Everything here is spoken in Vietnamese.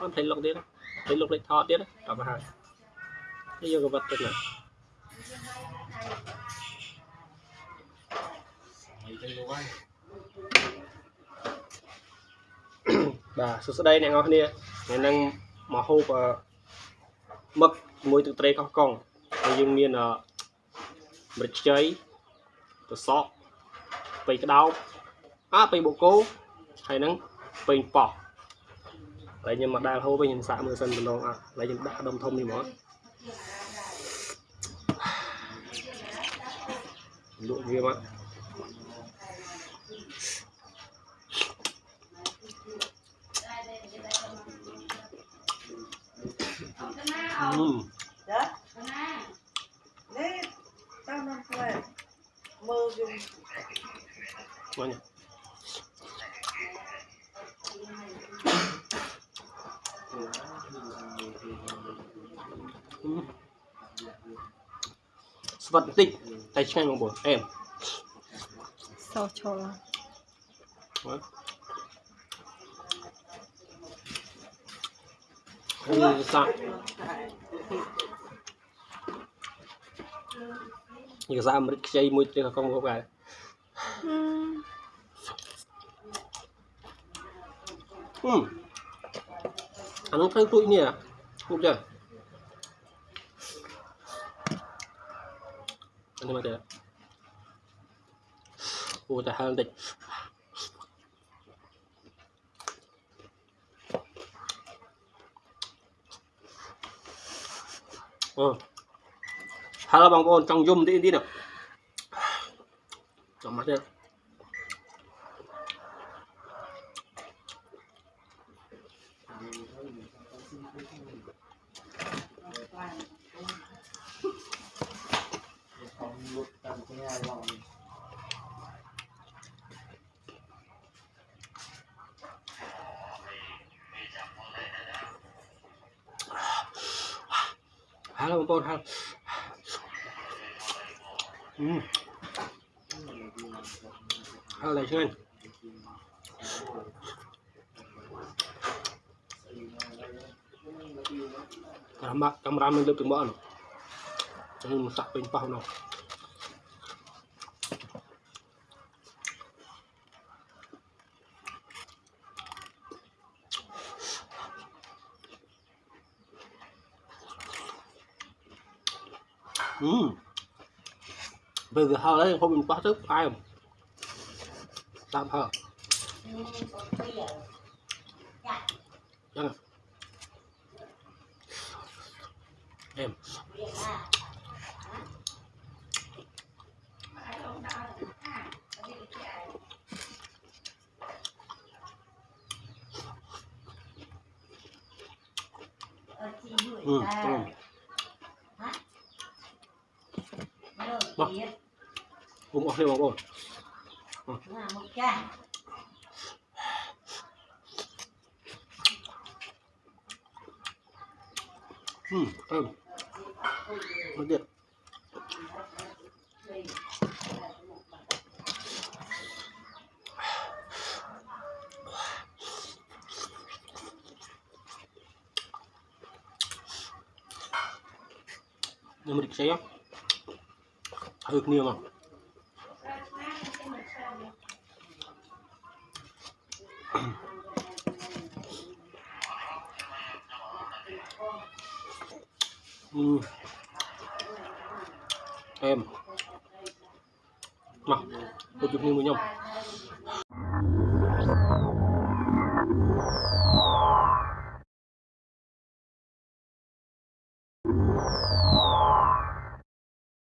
អត់ផ្លេចលុកទៀតផ្លេចលុកផ្លេចថតទៀតដល់មកហើយនេះយកកវត្តទៅណា mấy chân đồ bay បាទសួស្តីអ្នកនរគ្នាថ្ងៃហ្នឹងមកហូបអឺមឹកជាមួយទឹកត្រីកោះកុងហើយយើងមានអឺម្រេចខ្ចីត្រសក់ប៉ៃក្តោបអាប៉ៃបូកគោហើយហ្នឹងប៉ៃប៉ោះ ហើយខ្ញុំមកដែលហូបវិញខ្ញុំសាកមើលសិនម្ដងអត់ហើយខ្ញុំដាក់ដុំធំនេះហ្មងលក់វាមក Ừm. Dạ. Đấy, tao năm tuổi. Mơ dùng Ngon nhỉ? Ừm. Vật tinh tay chân bằng bột em សោះឈល Đấy. Như sao như sao mà chơi mùi tiền không có bài អឺ ừ ăn nó thanh tụi nhỉ không chưa ăn mà thế ôi ta hàng địch ờ ừ. hay là bằng con trong zoom đi đi nào. Trong mắt đây không ហើយបងប្អូនហើយហើយឡើយឆ្ងាញ់កាមេរ៉ាកាមេរ៉ាមិនលើកទាំងបោះនោះចឹងសាក់ពេញប៉ោះនោះ ừ. Bây giờ hơi đấy không mình quá sức ai không? Tạm hờ dạ. dạ. em. Ừ, ừ. Bumuh lewat bawah. Hmm, kan. Lihat. Nomor saya. Thực nhiều mà ừ. em nào một chục nhiều với nhau